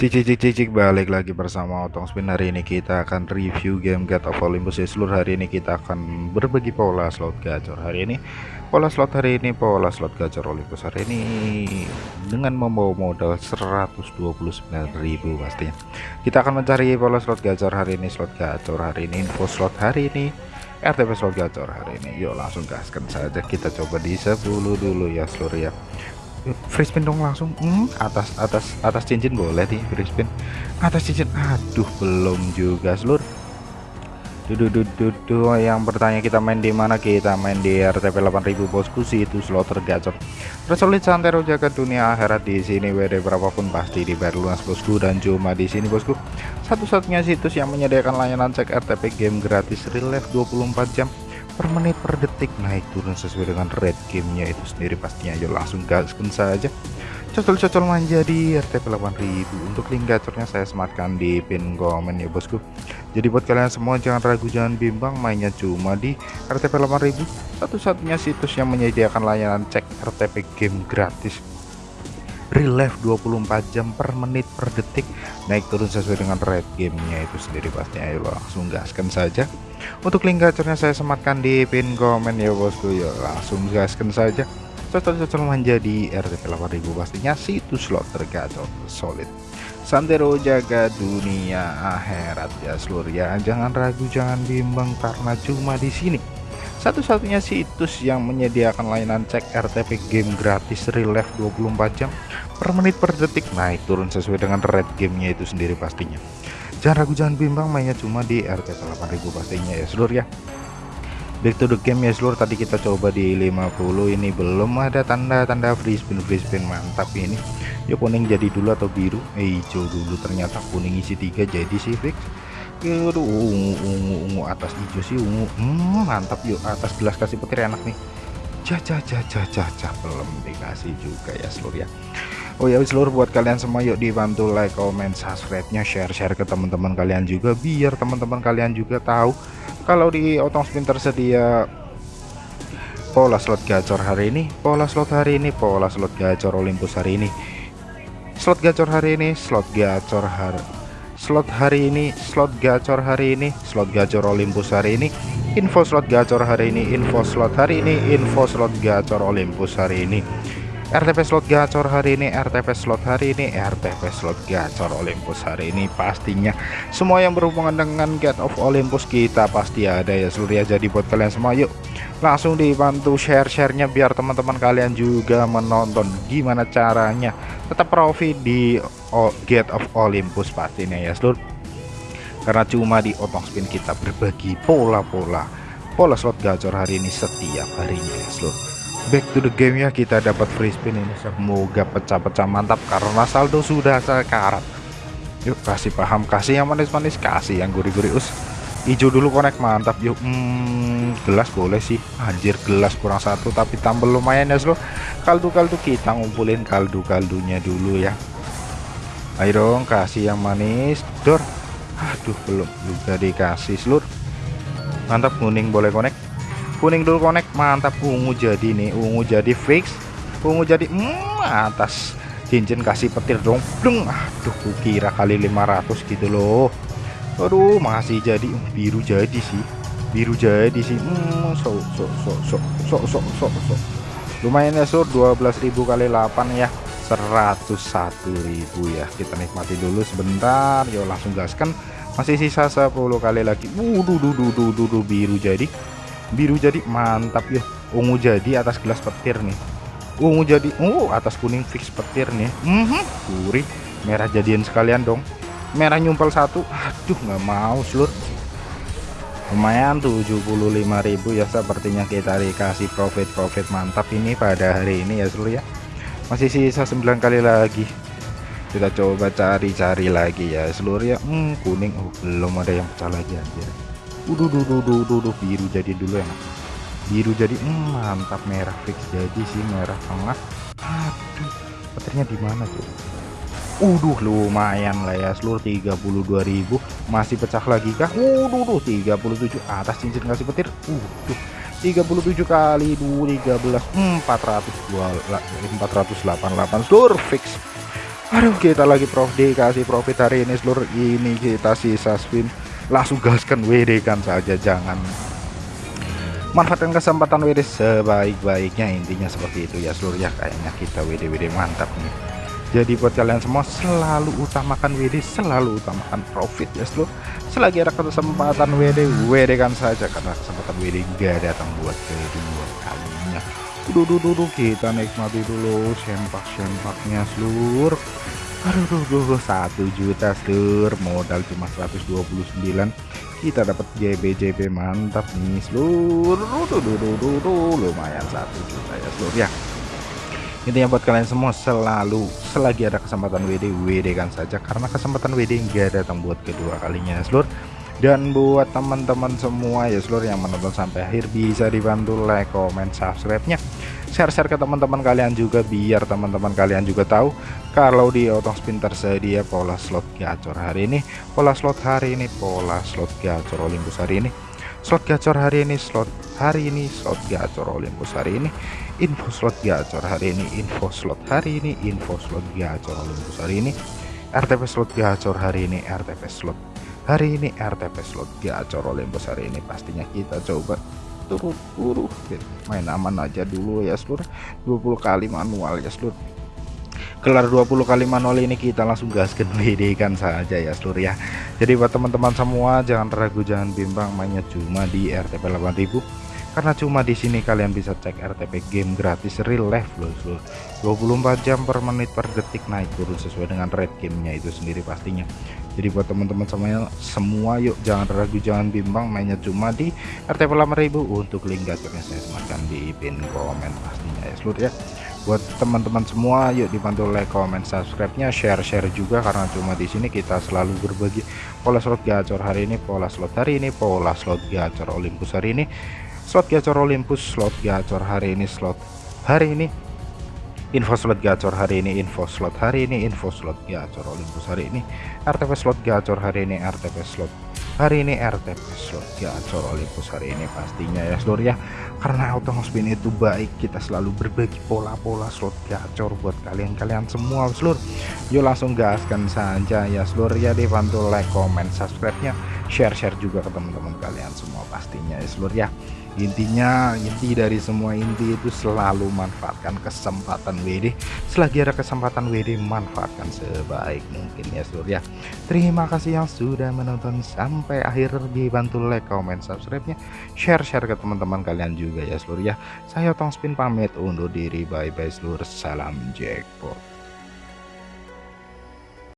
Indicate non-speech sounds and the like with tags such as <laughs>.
Cicik cicik cicik balik lagi bersama Otong Spin. Hari ini kita akan review game God of Olympus. Ya seluruh hari ini kita akan berbagi pola slot gacor. Hari ini pola slot hari ini pola slot gacor Olympus hari ini dengan membawa modal 129.000 pastinya kita akan mencari pola slot gacor hari ini slot gacor hari ini info slot hari ini RTP slot gacor hari ini. Yuk langsung gaskan saja. Kita coba di 10 dulu ya seluruh ya free spin dong langsung. Hmm, atas atas atas cincin boleh nih free spin. Atas cincin. Aduh belum juga seluruh Duduh, duduh, yang bertanya kita main di mana? Kita main di RTP 8000 bosku. Sih itu slot tergacor tersolid santero jaga dunia akhirat di sini WD berapapun pasti dibayar lunas bosku. Dan cuma di sini bosku. Satu-satunya situs yang menyediakan layanan cek RTP game gratis real life 24 jam per menit per detik. Naik turun sesuai dengan rate gamenya itu sendiri pastinya. Ayo langsung gaskan saja. Cocol-cocol manja di RTP 8000 untuk link gacornya saya sematkan di pin komen ya bosku. Jadi buat kalian semua jangan ragu jangan bimbang. Mainnya cuma di RTP 8000 satu-satunya situs yang menyediakan layanan cek RTP game gratis real life 24 jam per menit per detik naik turun sesuai dengan rate gamenya itu sendiri pastinya. Ayo langsung gaskan saja. Untuk link gacornya saya sematkan di pin komen ya bosku. Ya langsung gaskan saja. Cocok-cocok menjadi RTP 8000 pastinya situs slot tergacor solid. Santero jaga dunia akhirat ya seluruh ya jangan ragu jangan bimbang karena cuma di sini satu-satunya situs yang menyediakan layanan cek RTP game gratis real life 24 jam per menit per detik. Naik turun sesuai dengan rate gamenya itu sendiri pastinya. Jangan ragu jangan bimbang mainnya cuma di RTP 8000 pastinya ya seluruh ya. Back to the game ya seluruh tadi kita coba di 50 ini belum ada tanda-tanda free spin free spin mantap ini. Yuk kuning jadi dulu atau biru? Eh hijau dulu ternyata kuning isi tiga jadi sih fix Aduh, ungu, ungu, ungu atas hijau sih ungu. Hmm, mantap yuk atas gelas kasih petir enak nih. Caca, caca, caca, belum dikasih juga ya seluruh ya. Oh ya seluruh buat kalian semua yuk dibantu like, comment, subscribe-nya, share-share ke teman-teman kalian juga biar teman-teman kalian juga tahu kalau di Otong Spin tersedia pola slot gacor hari ini, pola slot hari ini, pola slot gacor Olympus hari ini. Slot gacor hari ini, slot gacor hari slot hari ini slot gacor hari ini slot gacor Olympus hari ini info slot gacor hari ini info slot hari ini info slot gacor Olympus hari ini. RTP slot gacor hari ini RTP slot hari ini RTP slot gacor Olympus hari ini pastinya. Semua yang berhubungan dengan Get of Olympus kita pasti ada ya seluruh ya. Jadi buat kalian semua yuk langsung dibantu share-sharenya biar teman-teman kalian juga menonton. Gimana caranya? Tetap profit di Get of Olympus pastinya ya seluruh karena cuma di otong spin kita berbagi pola-pola pola slot gacor hari ini setiap harinya ya seluruh back to the game ya kita dapat free spin ini. Semoga pecah-pecah mantap karena saldo sudah sekarat. Yuk kasih paham kasih yang manis-manis kasih yang gurih-gurih us hijau dulu connect mantap yuk hmm, gelas boleh sih. Anjir gelas kurang satu tapi tambah lumayan ya slow kaldu-kaldu kita ngumpulin kaldu-kaldunya dulu ya. Ayo dong kasih yang manis. Dor. Aduh belum juga dikasih seluruh mantap kuning boleh connect kuning dulu connect mantap. Ungu jadi nih ungu jadi fix. Ungu jadi hmm, atas. Cincin kasih petir dong. Bleng. aduh kira kali 500 gitu loh aduh masih jadi. Uh, biru jadi sih. Biru jadi sih. Hmm, so, so, so, so, so, so, so, so. lumayan ya sur. 12.000 kali 8 ya. 101.000 ya. Kita nikmati dulu sebentar. Yuk langsung gaskan. Masih sisa 10 kali lagi. Wuduh duh, duh, duh, duh, biru jadi. Biru jadi mantap ya ungu jadi atas gelas petir nih. Ungu jadi uh atas kuning fix petir nih. Mm -hmm. gurih. Merah jadian sekalian dong merah nyumpel satu. Aduh nggak mau seluruh lumayan 75.000 ya sepertinya kita dikasih profit-profit mantap ini pada hari ini ya seluruh ya. Masih sisa 9 kali lagi. Kita coba cari-cari lagi ya seluruh ya. Hmm, kuning. Oh, belum ada yang pecah lagi aja duh, biru jadi dulu ya biru jadi hmm, mantap. Merah fix jadi sih merah tengah. Aduh petirnya di mana tuh Uduh lumayan lah ya seluruh 32.000 masih pecah lagi kah? Uduh 37 atas cincin kasih petir. Uduh 37 kali 2 13 400 488 seluruh fix. Aduh kita lagi prof dikasih profit hari ini seluruh ini kita sisa spin. Langsung gaskan WD kan saja jangan. Manfaatkan kesempatan WD sebaik-baiknya intinya seperti itu ya seluruh ya kayaknya kita WD WD mantap nih jadi buat kalian semua selalu utamakan WD selalu utamakan profit ya seluruh selagi ada kesempatan WD WD kan saja. Karena kesempatan WD gak datang buat kedua kalinya dulu dulu kita nikmati dulu sempak-sempaknya seluruh aduh duh, duh, satu juta seluruh modal cuma 129 kita dapat JB JB mantap nih seluruh duh, duh, duh, duh, duh, lumayan satu juta ya seluruh ya intinya buat kalian semua selalu selagi ada kesempatan WD WD kan saja. Karena kesempatan WD enggak datang buat kedua kalinya seluruh dan buat teman-teman semua ya seluruh yang menonton sampai akhir bisa dibantu like comment subscribe nya share-share ke teman-teman kalian juga biar teman-teman kalian juga tahu kalau di otong spin tersedia pola slot gacor hari ini. Pola slot hari ini pola slot gacor Olympus hari ini slot gacor hari ini slot hari ini slot gacor Olympus hari ini. Info slot gacor hari ini info slot hari ini info slot gacor Olympus hari ini. RTP slot gacor hari ini RTP slot hari ini RTP slot gacor Olympus hari ini. Pastinya kita coba turun-turun main aman aja dulu ya seluruh 20 kali manual ya seluruh kelar 20 kali manual ini kita langsung gaskan <laughs> WD kan saja ya seluruh ya. Jadi buat teman-teman semua jangan ragu jangan bimbang mainnya cuma di RTP 8000 karena cuma di sini kalian bisa cek RTP game gratis real life loh seluruh 24 jam per menit per detik naik turun sesuai dengan rate gamenya itu sendiri pastinya. Jadi buat teman-teman semuanya semua yuk jangan ragu jangan bimbang mainnya cuma di RTP 8000 untuk link gacornya saya sematkan di pin komen pastinya ya seluruh ya buat teman-teman semua yuk dibantu like comment subscribe nya share share juga karena cuma di sini kita selalu berbagi pola slot gacor hari ini pola slot hari ini pola slot gacor Olympus hari ini. Slot gacor Olympus slot gacor hari ini slot hari ini. Info slot gacor hari ini info slot hari ini info slot gacor Olympus hari ini. RTP slot gacor hari ini RTP slot hari ini RTP slot gacor Olympus hari ini pastinya ya seluruh ya. Karena auto spin itu baik kita selalu berbagi pola-pola slot gacor buat kalian-kalian semua seluruh yuk langsung gaskan saja ya seluruh ya dibantu like comment subscribe nya share-share juga ke teman-teman kalian semua pastinya ya seluruh ya. Intinya inti dari semua inti itu selalu manfaatkan kesempatan WD selagi ada kesempatan WD manfaatkan sebaik mungkin ya seluruh ya. Terima kasih yang sudah menonton sampai akhir. Dibantu like comment subscribe nya share share ke teman-teman kalian juga ya seluruh ya. Saya Tong Spin pamit undur diri. Bye bye seluruh salam jackpot